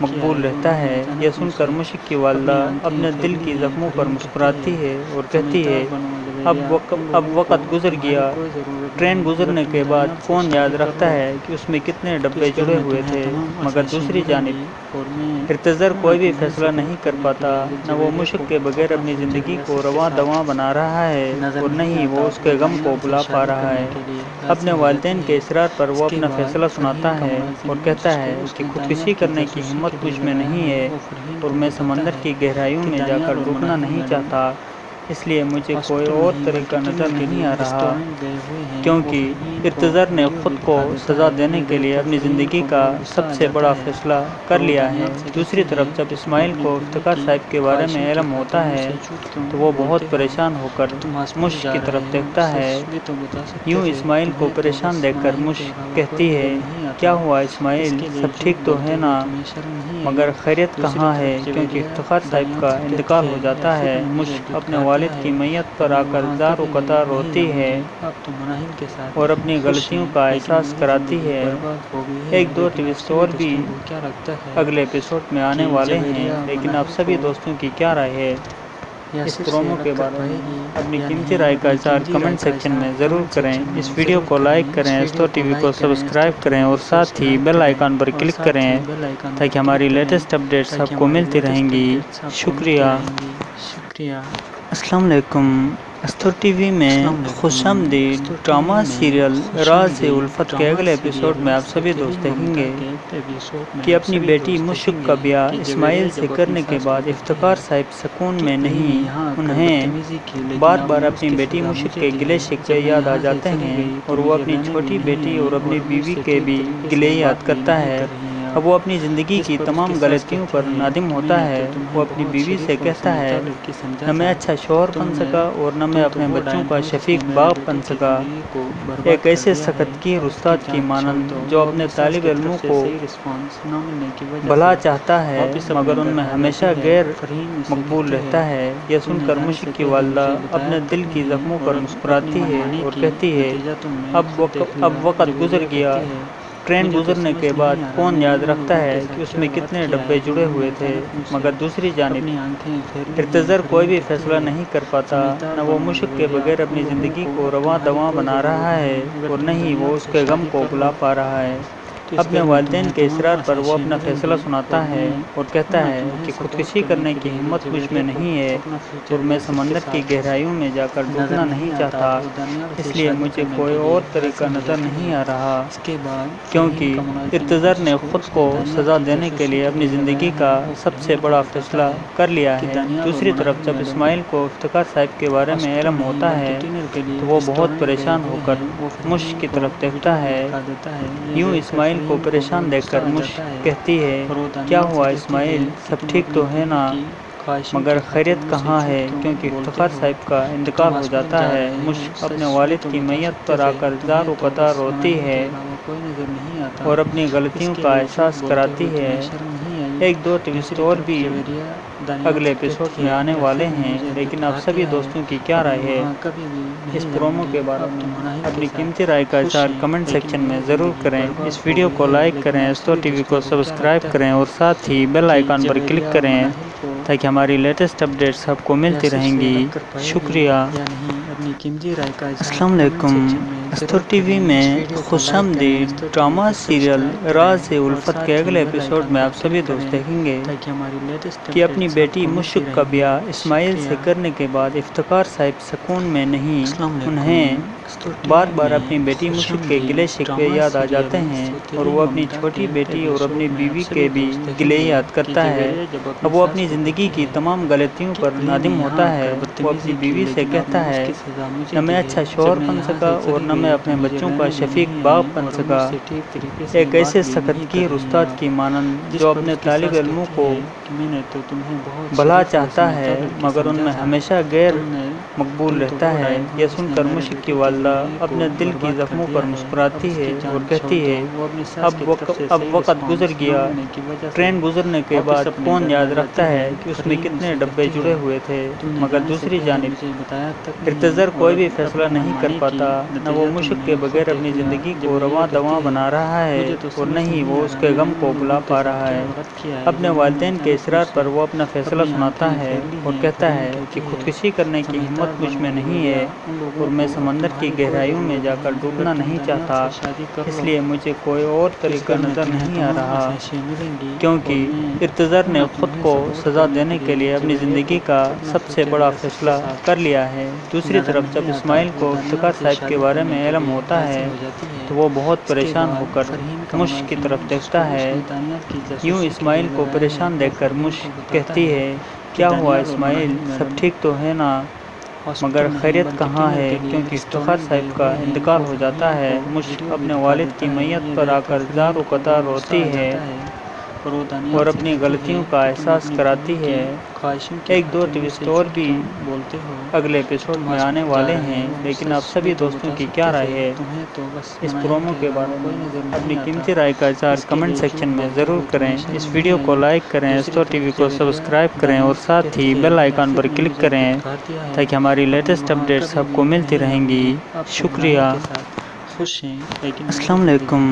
S1: مقبول رہتا ہے۔ یہ سن کر مشک کی والدہ اپنے دل کی زخموں پر مسکراتی ہے۔ اور کہتی ہے اب وقت اب وقت گزر گیا۔ ٹرین گزرنے کے بعد کون یاد رکھتا ہے کہ اس میں کتنے ڈبے جڑے ہوئے تھے، مگر دوسری جانب ارتضر کوئی بھی فیصلہ نہیں کر پاتا۔ نہ وہ مشک کے بغیر اپنی زندگی کو رواں دواں بنا رہا ہے اور نہ ہی وہ اس کے غم کو بلا پا رہا ہے۔ اپنے والدین کے اصرار پر وہ اپنا فیصلہ سناتا ہے اور کہتا ہے کہ خودکشی کرنے کی ہمت مجھ میں نہیں ہے اور میں سمندر کی گہرائیوں میں جا کر ڈوبنا نہیں چاہتا۔ اس لیے مجھے کوئی اور طریقہ نظر نہیں آ رہا کیونکہ ارتضر نے خود کو سزا دینے کے لیے اپنی زندگی کا سب سے بڑا فیصلہ کر لیا ہے۔ دوسری طرف جب اسماعیل کو افتخار صاحب کے بارے میں علم ہوتا ہے تو وہ بہت پریشان ہو کر مشک کی طرف دیکھتا ہے۔ یوں اسماعیل کو پریشان دیکھ کر مشک کہتی ہے کیا ہوا اسماعیل؟ سب ٹھیک تو ہے نا؟ مگر خیریت کہاں ہے کیونکہ افتخار صاحب کا انتقال ہو جاتا ہے؟ مشک اپنے والد کی میت پر آ کر زار و قطار روتی ہے اور اپنی غلطیوں کا احساس کراتی ہے۔ ایک دو ٹویسٹ اور بھی اگلے ایپیسوڈ میں آنے والے ہیں۔ لیکن آپ سبھی دوستوں کی کیا رائے ہے؟ اس پرومو کے بارے میں اپنی قیمتی رائے کا اظہار کمنٹ سیکشن میں ضرور کریں۔ اس ویڈیو کو لائک کریں استو ٹی وی کو سبسکرائب کریں اور ساتھ ہی بیل آئیکن پر کلک کریں تاکہ ہماری لیٹسٹ اپڈیٹس آپ کو ملتی رہیں گی۔ شکریہ۔ السلام علیکم۔ استر ٹی وی میں خوش آمدید ڈرامہ سیریل راز الفت کے اگلے ایپیسوڈ میں آپ سبھی دوست دیکھیں گے کہ اپنی بیٹی مشک کا بیاہ اسماعیل سے کرنے کے بعد افتخار صاحب سکون میں نہیں انہیں بار بار اپنی بیٹی مشک کے گلے شکوے یاد آ جاتے ہیں اور وہ اپنی چھوٹی بیٹی اور اپنی بیوی کے بھی گلے یاد کرتا ہے۔ اب وہ اپنی زندگی کی تمام غلطیوں پر نادم ہوتا ہے وہ اپنی بیوی سے کہتا ہے نہ میں اچھا شوہر بن سکا اور نہ میں اپنے بچوں کا شفیق باپ بن سکا۔ ایک ایسے سخت کی استاد کی مانند جو اپنے طالب علموں کو بھلا چاہتا ہے مگر ان میں ہمیشہ غیر مقبول رہتا ہے یہ سن کر مشک کی والدہ اپنے دل کی زخموں پر مسکراتی ہے اور کہتی ہے اب اب وقت گزر گیا ٹرین گزرنے کے بعد کون یاد رکھتا ہے کہ اس میں کتنے ڈبے جڑے ہوئے تھے، مگر دوسری جانب ارتظر کوئی بھی فیصلہ نہیں کر پاتا، نہ وہ مشک کے بغیر اپنی زندگی کو رواں دواں بنا رہا ہے اور نہ ہی وہ اس کے غم کو بلا پا رہا ہے۔ اپنے والدین کے اصرار پر وہ اپنا فیصلہ سناتا ہے اور کہتا ہے کہ خودکشی کرنے کی ہمت مجھ میں نہیں ہے اور میں سمندر کی گہرائیوں میں جا کر ڈوبنا نہیں چاہتا۔ اس لیے مجھے کوئی اور طریقہ نظر نہیں آ رہا۔ کیونکہ ارتضر نے خود کو سزا دینے کے لیے اپنی زندگی کا سب سے بڑا فیصلہ کر لیا ہے۔ دوسری طرف جب اسماعیل کو افتخار صاحب کے بارے میں علم ہوتا ہے، تو وہ بہت پریشان ہو کر مشک کی طرف دیکھتا ہے۔ یوں اسماعیل کو پریشان دیکھ کر مجھ کہتی ہے، کیا ہوا اسماعیل؟ سب ٹھیک تو ہے نا؟ مگر خیریت کہاں ہے؟ کیونکہ افتخار صاحب کا انتقال ہو جاتا ہے۔ مجھ اپنے والد کی میت پر آ کر زار و قطار روتی ہے اور اپنی غلطیوں کا احساس کراتی ہے۔ ایک دو ٹوسٹ اور بھی اگلے ایپیسوڈ میں آنے والے ہیں، لیکن آپ سبھی دوستوں کی کیا رائے ہے؟ اس پرومو کے بارے میں اپنی قیمتی رائے کا اظہار کمنٹ سیکشن میں ضرور کریں۔ اس ویڈیو کو لائک کریں استور ٹی وی کو سبسکرائب کریں اور ساتھ ہی بیل آئیکن پر کلک کریں تاکہ ہماری لیٹسٹ اپڈیٹس آپ کو ملتی رہیں گی۔ شکریہ۔ السلام علیکم استور ٹی وی میں خوش آمدید ڈرامہ سیریل راز الفت کے اگلے ایپیسوڈ میں آپ سبھی دوست دیکھیں گے کہ اپنی بیٹی مشک کا بیاہ اسماعیل سے کرنے کے بعد افتخار صاحب سکون میں نہیں انہیں بار بار اپنی بیٹی مشک کے گلے شکوے یاد آ جاتے ہیں اور وہ اپنی چھوٹی بیٹی اور اپنی بیوی کے بھی گلے یاد کرتا ہے۔ اب وہ اپنی زندگی کی تمام غلطیوں پر نادم ہوتا ہے۔ وہ اپنی بیوی سے کہتا ہے، نہ میں اچھا شوہر بن سکا اور نہ میں اپنے بچوں کا شفیق باپ بن سکا۔ ایک ایسے سخت کی استاد کی مانند جو اپنے طالب علموں کو بھلا چاہتا ہے، مگر ان میں ہمیشہ غیر مقبول رہتا ہے۔ یہ سن کر مشک کی والدہ اپنے دل کی زخموں پر مسکراتی ہے اور کہتی ہے اب اب وقت گزر گیا۔ ٹرین گزرنے کے بعد کون یاد رکھتا ہے کہ اس میں کتنے ڈبے جڑے ہوئے تھے مگر دوسری جانب ارتظر کوئی بھی فیصلہ نہیں کر پاتا نہ وہ مشک کے بغیر اپنی زندگی کو رواں دواں بنا رہا ہے اور نہ ہی وہ اس کے غم کو بلا پا رہا ہے۔ اپنے والدین کے اصرار پر وہ اپنا فیصلہ سناتا ہے اور کہتا ہے کہ خودکشی کرنے کی ہمت مجھ میں نہیں ہے اور میں سمندر کی کی گہرائیوں میں جا کر ڈوبنا نہیں چاہتا۔ اس لیے مجھے کوئی اور طریقہ نظر نہیں آ رہا، کیونکہ ارتظر نے خود کو سزا دینے کے لیے اپنی زندگی کا سب سے بڑا فیصلہ کر لیا ہے۔ دوسری طرف، جب اسماعیل کو افتخار صاحب کے بارے میں علم ہوتا ہے، تو وہ بہت پریشان ہو کر مشک کی طرف دیکھتا ہے۔ یوں اسماعیل کو پریشان دیکھ کر مشک کہتی ہے، کیا ہوا اسماعیل؟ سب ٹھیک تو ہے نا؟ مگر خیریت کہاں ہے؟ کیونکہ افتخار صاحب کا انتقال ہو جاتا ہے۔ مشک اپنے والد کی میت پر آ کر زار و قطار روتی ہے۔ اور اپنی غلطیوں کا احساس کراتی ہے۔ ایک دو ٹوسٹ اور بھی اگلے ایپیسوڈ میں آنے والے ہیں لیکن آپ سبھی دوستوں کی کیا رائے ہے؟ اس پرومو کے بارے میں اپنی قیمتی رائے کا اظہار کمنٹ سیکشن میں ضرور کریں۔ اس ویڈیو کو لائک کریں استور ٹی وی کو سبسکرائب کریں اور ساتھ ہی بیل آئیکن پر کلک کریں تاکہ ہماری لیٹسٹ اپڈیٹس آپ کو ملتی رہیں گی۔ شکریہ۔ السلام علیکم۔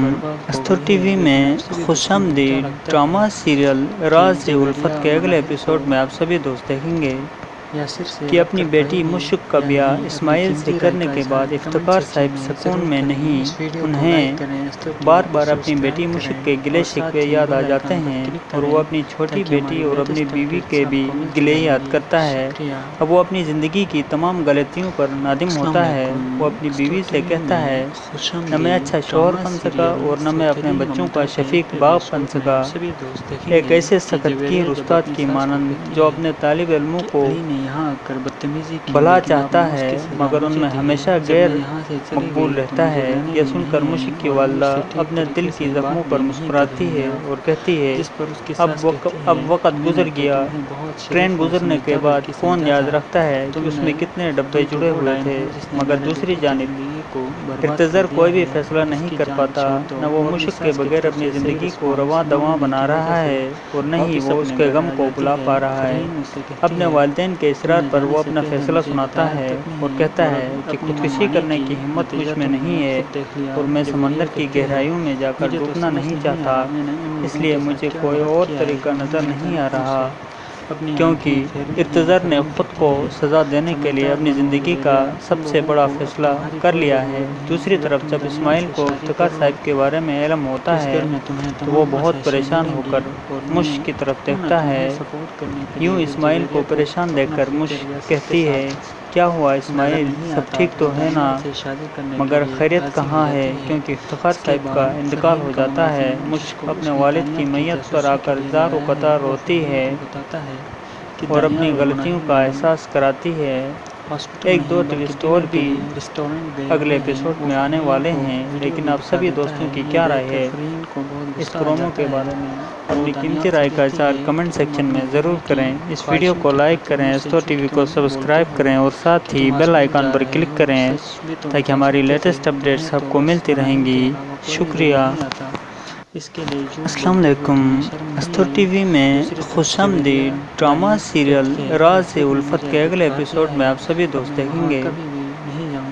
S1: استر ٹی وی میں خوش آمدید ڈرامہ، سیریل، راز الفت کے اگلے ایپیسوڈ میں آپ سبھی دوست دیکھیں گے۔ کہ اپنی بیٹی مشک کا بیاہ اسماعیل سے کرنے کے بعد افتخار صاحب سکون میں نہیں انہیں بار بار اپنی بیٹی مشک کے گلے شکوے یاد آ جاتے ہیں اور وہ اپنی چھوٹی بیٹی اور اپنی بیوی کے بھی گلے یاد کرتا ہے۔ اب وہ اپنی زندگی کی تمام غلطیوں پر نادم ہوتا ہے وہ اپنی بیوی سے کہتا ہے نہ میں اچھا شوہر بن سکا اور نہ میں اپنے بچوں کا شفیق باپ بن سکا۔ ایک ایسے سخت کی استاد کی مانند جو اپنے طالب علموں کو بھلا چاہتا ہے مگر ان میں ہمیشہ غیر مقبول رہتا ہے یہ سن کر مشک کی والدہ اپنے دل کی زخموں پر مسکراتی ہے اور کہتی ہے اب اب وقت گزر گیا۔ ٹرین گزرنے کے بعد کون یاد رکھتا ہے کہ اس میں کتنے ڈبے جڑے ہوئے تھے مگر دوسری جانب ارتظر کوئی بھی فیصلہ نہیں کر پاتا نہ وہ مشک کے بغیر اپنی زندگی کو رواں دواں بنا رہا ہے اور نہ ہی وہ اس کے غم کو بلا پا رہا ہے۔ اپنے والدین کے اصرار پر وہ اپنا فیصلہ سناتا ہے اور کہتا ہے کہ خودکشی کرنے کی ہمت مجھ میں نہیں ہے اور میں سمندر کی گہرائیوں میں جا کر ڈوبنا نہیں چاہتا۔ اس لیے مجھے کوئی اور طریقہ نظر نہیں آ رہا۔ کیونکہ ارتظر نے خود کو سزا دینے کے لیے اپنی زندگی کا سب سے بڑا فیصلہ کر لیا ہے۔ دوسری طرف جب اسماعیل کو افتخار صاحب کے بارے میں علم ہوتا ہے تو وہ بہت پریشان ہو کر مشک کی طرف دیکھتا ہے۔ یوں اسماعیل کو پریشان دیکھ کر مشک کہتی ہے کیا ہوا اسماعیل سب ٹھیک تو ہے نا مگر خیریت کہاں ہے کیونکہ افتخار صاحب کا انتقال ہو جاتا ہے مشک اپنے والد کی میت پر آ کر زار و قطار روتی ہے اور اپنی غلطیوں کا احساس کراتی ہے ایک دو ٹوسٹ اور بھی اگلے ایپیسوڈ میں آنے والے ہیں لیکن آپ سبھی دوستوں کی کیا رائے ہے؟ اس پرومو کے بارے میں اپنی قیمتی رائے کا اظہار کمنٹ سیکشن میں ضرور کریں۔ اس ویڈیو کو لائک کریں ایستو ٹی وی کو سبسکرائب کریں اور ساتھ ہی بیل آئیکن پر کلک کریں تاکہ ہماری لیٹسٹ اپڈیٹس آپ کو ملتی رہیں گی۔ شکریہ۔ السلام علیکم۔ استو ٹی وی میں خوش آمدید ڈرامہ سیریل راز الفت کے اگلے ایپیسوڈ میں آپ سبھی دوست دیکھیں گے۔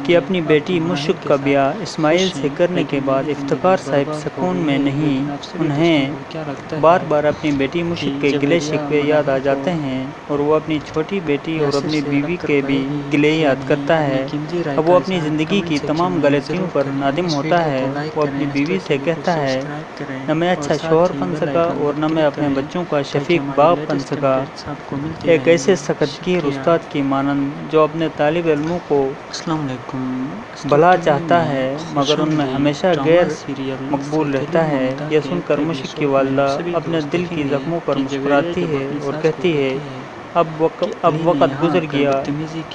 S1: کہ اپنی بیٹی مشک کا بیاہ اسماعیل سے کرنے کے بعد افتخار صاحب سکون میں نہیں، انہیں بار بار اپنی بیٹی مشک کے گلے شکوے یاد آ جاتے ہیں اور وہ اپنی چھوٹی بیٹی اور اپنی بیوی کے بھی گلے یاد کرتا ہے۔ اب وہ اپنی زندگی کی تمام غلطیوں پر نادم ہوتا ہے، وہ اپنی بیوی سے کہتا ہے، نہ میں اچھا شوہر بن سکا اور نہ میں اپنے بچوں کا شفیق باپ بن سکا۔ ایک ایسے سخت گیر استاد کی مانند جو اپنے طالب علموں کو السلام علیکم بھلا چاہتا ہے مگر ان میں ہمیشہ غیر مقبول رہتا ہے یہ سن کر مشک کی والدہ اپنے دل کی زخموں پر مسکراتی ہے اور کہتی ہے اب وقت گزر گیا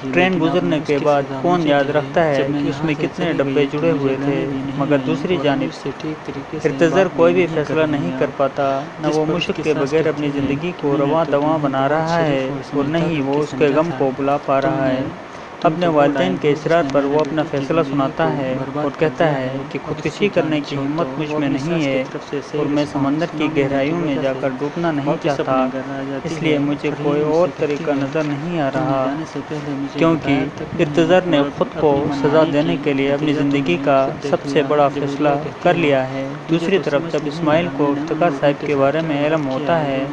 S1: ٹرین گزرنے کے بعد کون یاد رکھتا ہے کہ اس میں کتنے ڈبے جڑے ہوئے تھے مگر دوسری جانب ارتضر کوئی بھی فیصلہ نہیں کر پاتا نہ وہ مشک کے بغیر اپنی زندگی کو رواں دواں بنا رہا ہے اور نہ ہی وہ اس کے غم کو بھلا پا رہا ہے۔ اپنے والدین کے اصرار پر وہ اپنا فیصلہ سناتا ہے اور کہتا ہے کہ خودکشی کرنے کی ہمت مجھ میں نہیں ہے اور میں سمندر کی گہرائیوں میں جا کر ڈوبنا نہیں چاہتا۔ اس لیے مجھے کوئی اور طریقہ نظر نہیں آ رہا۔ کیونکہ ارتضر نے خود کو سزا دینے کے لیے اپنی زندگی کا سب سے بڑا فیصلہ کر لیا ہے۔ دوسری طرف جب اسماعیل کو افتخار صاحب کے بارے میں علم ہوتا ہے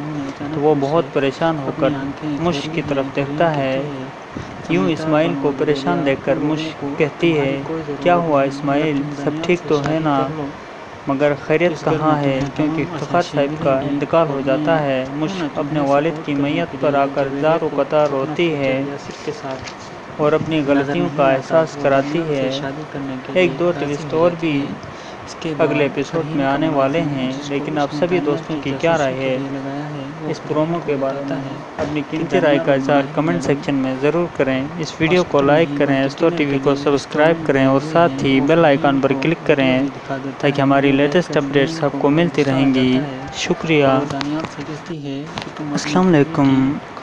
S1: تو وہ بہت پریشان ہو کر مشک کی طرف دیکھتا ہے۔ یوں اسماعیل کو پریشان دیکھ کر مشک کہتی ہے، کیا ہوا اسماعیل؟ سب ٹھیک تو ہے نا؟ مگر خیریت کہاں ہے؟ کیونکہ افتخار صاحب کا انتقال ہو جاتا ہے۔ مشک اپنے والد کی میت پر آ کر زار و قطار روتی ہے اور اپنی غلطیوں کا احساس کراتی ہے۔ ایک دو ٹوسٹ اور بھی اگلے ایپیسوڈ میں آنے والے ہیں لیکن آپ سبھی دوستوں کی کیا رائے ہے؟ اس پرومو کے بارے میں اپنی قیمتی رائے کا اظہار کمنٹ سیکشن میں ضرور کریں۔ اس ویڈیو کو لائک کریں ایستو ٹی وی کو سبسکرائب کریں اور ساتھ ہی بیل آئیکن پر کلک کریں تاکہ ہماری لیٹسٹ اپڈیٹس آپ کو ملتی رہیں گی۔ شکریہ۔ السلام علیکم۔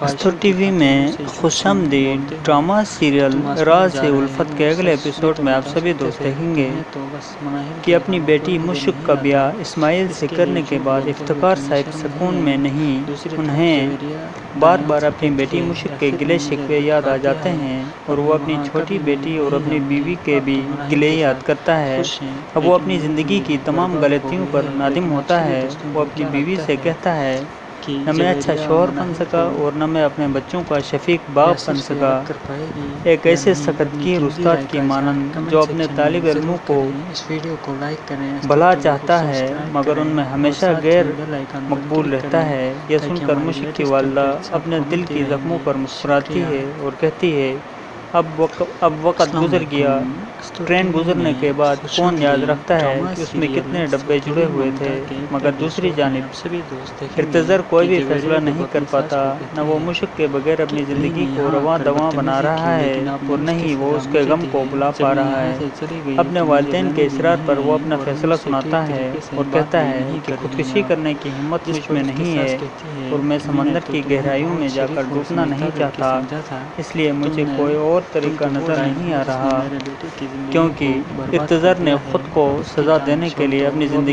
S1: استو ٹی وی میں خوش آمدید ڈرامہ سیریل راز الفت کے اگلے ایپیسوڈ میں آپ سبھی دوست دیکھیں گے کہ اپنی بیٹی مشک کا بیاہ اسماعیل سے کرنے کے بعد افتخار صاحب سکون میں نہیں، انہیں بار بار اپنی بیٹی مشک کے گلے شکوے یاد آ جاتے ہیں اور وہ اپنی چھوٹی بیٹی اور اپنی بیوی کے بھی گلے یاد کرتا ہے۔ اب وہ اپنی زندگی کی تمام غلطیوں پر نادم ہوتا ہے، وہ اپنی بیوی سے کہتا ہے نہ میں اچھا شوہر بن سکا اور نہ میں اپنے بچوں کا شفیق باپ بن سکا۔ ایک ایسے سخت گیر استاد کی مانند جو اپنے طالب علموں کو بھلا چاہتا ہے مگر ان میں ہمیشہ غیر مقبول رہتا ہے۔ یہ سن کر مشک کی والدہ اپنے دل کی زخموں پر مسکراتی ہے اور کہتی ہے اب وقت گزر گیا۔ ٹرین گزرنے کے بعد کون یاد رکھتا ہے کہ اس میں کتنے ڈبے جڑے ہوئے تھے مگر دوسری جانب ارتضر کوئی بھی فیصلہ نہیں کر پاتا نہ وہ مشک کے بغیر اپنی زندگی کو رواں دواں بنا رہا ہے اور نہ ہی وہ اس کے غم کو بھلا پا رہا ہے۔ اپنے والدین کے اصرار پر وہ اپنا فیصلہ سناتا ہے اور کہتا ہے کہ خودکشی کرنے کی ہمت مجھ میں نہیں ہے اور میں سمندر کی گہرائیوں میں جا کر ڈوبنا نہیں چاہتا اس لیے مجھے کوئی اور طریقہ نظر نہیں آ رہا کیونکہ ارتضر نے خود کو سزا دینے کے لیے اپنی زندگی